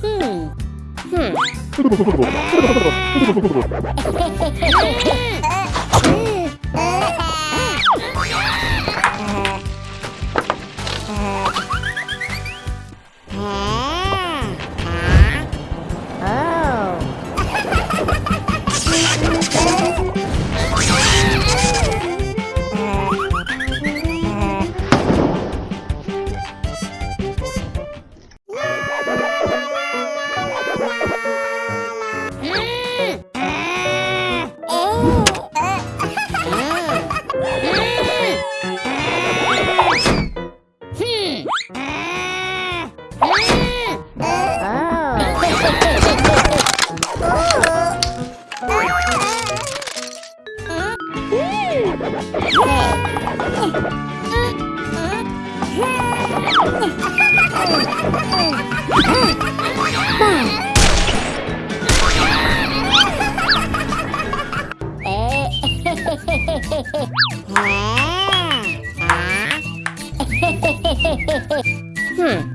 Hmm. Hmm.